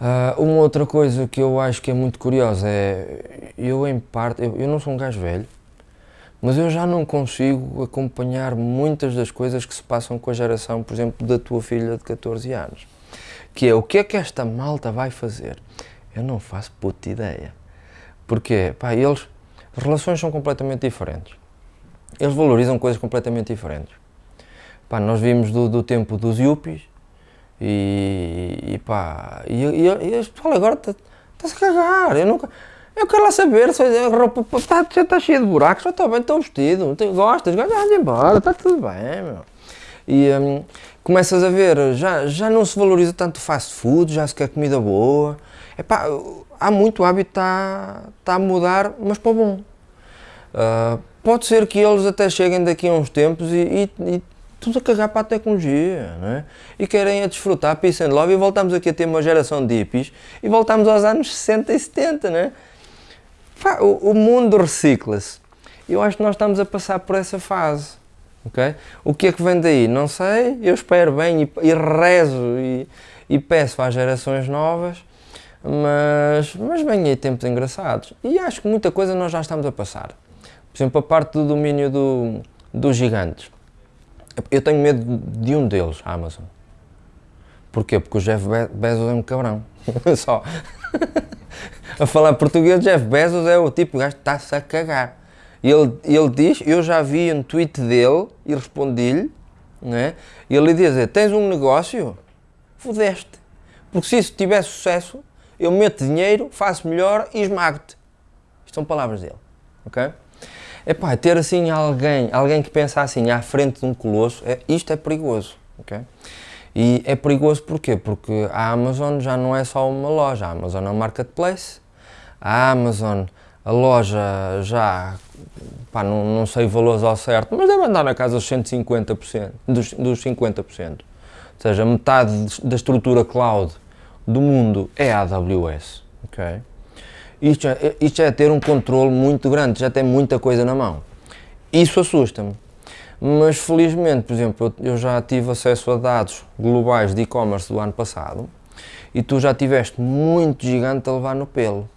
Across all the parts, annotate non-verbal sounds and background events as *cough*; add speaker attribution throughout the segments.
Speaker 1: Uh, uma outra coisa que eu acho que é muito curiosa é, eu em parte, eu, eu não sou um gajo velho, mas eu já não consigo acompanhar muitas das coisas que se passam com a geração, por exemplo, da tua filha de 14 anos. Que é, o que é que esta malta vai fazer? Eu não faço puta ideia. Porque, pá, eles, as relações são completamente diferentes. Eles valorizam coisas completamente diferentes. Pá, nós vimos do, do tempo dos yuppies, e, e pá, e, e, e as pessoas agora está-se a cagar. Eu, nunca, eu quero lá saber se a roupa está tá cheia de buracos, eu estou bem, estou vestido, gostas, gostas, embora, está tudo bem, meu. E um, começas a ver, já, já não se valoriza tanto fast food, já se quer comida boa. Epá, há muito hábito está tá a mudar, mas para o bom. Uh, pode ser que eles até cheguem daqui a uns tempos e, e, e tudo a cagar para a tecnologia, não é? E querem a desfrutar peace and love e voltamos aqui a ter uma geração de hippies e voltamos aos anos 60 e 70, não é? Pá, o, o, mundo recicla-se. Eu acho que nós estamos a passar por essa fase, ok? O que é que vem daí? Não sei, eu espero bem e, e rezo e, e, peço às gerações novas, mas, mas vem aí tempos engraçados. E acho que muita coisa nós já estamos a passar. Por exemplo, a parte do domínio do, dos gigantes eu tenho medo de um deles, a Amazon. Porquê? Porque o Jeff Bezos é um cabrão. *laughs* Só. a falar português, Jeff Bezos é o tipo de gajo está-se a cagar. E ele, ele diz, eu já vi um tweet dele e respondi-lhe, né? e ele diz, tens um negócio? Fudeste. Porque se isso tiver sucesso, eu meto dinheiro, faço melhor e esmago-te. Isto são palavras dele. ok? Epá, ter assim alguém, alguém que pensa assim à frente de um colosso, é, isto é perigoso, ok? E é perigoso porquê? Porque a Amazon já não é só uma loja, a Amazon é um marketplace, a Amazon, a loja já, pá, não, não sei valores ao certo, mas deve andar na casa dos 150%, dos, dos 50%. Ou seja, metade da estrutura cloud do mundo é a AWS, ok? Isto é, isto é ter um controle muito grande, já tem muita coisa na mão. Isso assusta-me. Mas felizmente, por exemplo, eu já tive acesso a dados globais de e-commerce do ano passado e tu já tiveste muito gigante a levar no pelo.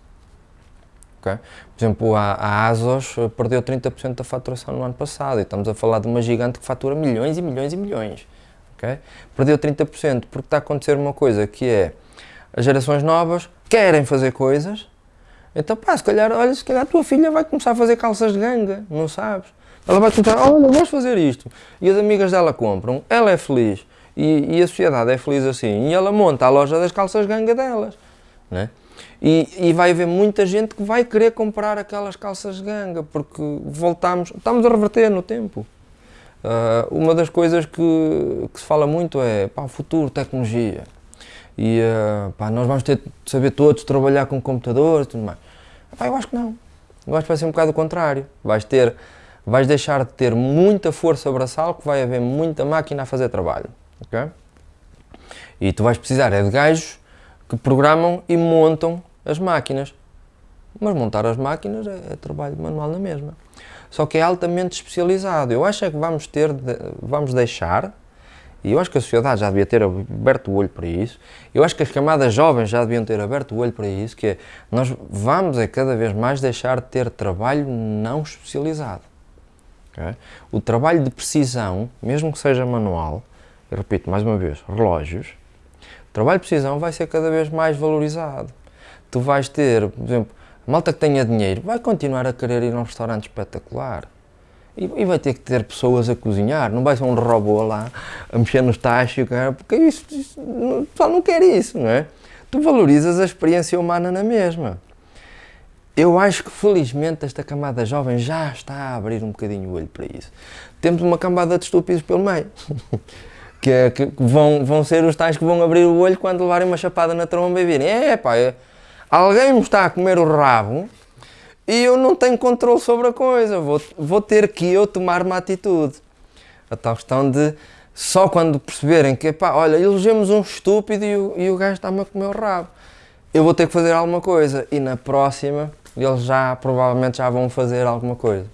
Speaker 1: Okay? Por exemplo, a, a ASOS perdeu 30% da faturação no ano passado e estamos a falar de uma gigante que fatura milhões e milhões e milhões. Okay? Perdeu 30% porque está a acontecer uma coisa que é as gerações novas querem fazer coisas então, pá, se calhar, olha, se calhar a tua filha vai começar a fazer calças de ganga, não sabes? Ela vai começar, olha, vamos fazer isto. E as amigas dela compram, ela é feliz. E, e, a sociedade é feliz assim. E ela monta a loja das calças ganga delas. Né? E, e vai haver muita gente que vai querer comprar aquelas calças ganga, porque voltamos, estamos a reverter no tempo. Uh, uma das coisas que, que, se fala muito é pá, futuro, tecnologia e uh, pá, nós vamos ter de saber todos trabalhar com computadores e tudo mais. Pá, eu acho que não. Eu acho que vai ser um bocado o contrário. Vais, ter, vais deixar de ter muita força braçal, que vai haver muita máquina a fazer trabalho. Okay? E tu vais precisar é de gajos que programam e montam as máquinas. Mas montar as máquinas é, é trabalho manual na mesma. Só que é altamente especializado. Eu acho é que vamos ter, de, vamos deixar e eu acho que a sociedade já devia ter aberto o olho para isso. Eu acho que as camadas jovens já deviam ter aberto o olho para isso, que é, nós vamos é cada vez mais deixar de ter trabalho não especializado. Okay? O trabalho de precisão, mesmo que seja manual, eu repito mais uma vez, relógios, o trabalho de precisão vai ser cada vez mais valorizado. Tu vais ter, por exemplo, a malta que tenha dinheiro vai continuar a querer ir a um restaurante espetacular. E, e, vai ter que ter pessoas a cozinhar, não vai ser um robô lá a mexer nos tachos, porque isso, isso, o pessoal não quer isso, não é? Tu valorizas a experiência humana na mesma. Eu acho que felizmente esta camada jovem já está a abrir um bocadinho o olho para isso. Temos uma camada de estúpidos pelo meio, *laughs* que, é, que vão, vão ser os tais que vão abrir o olho quando levarem uma chapada na tromba e virem, é pá, alguém me está a comer o rabo e eu não tenho controle sobre a coisa, vou, vou ter que eu tomar uma atitude. A tal questão de só quando perceberem que, pá, olha, elegemos um estúpido e o, e o gajo está-me a comer o rabo, eu vou ter que fazer alguma coisa. E na próxima, eles já, provavelmente já vão fazer alguma coisa.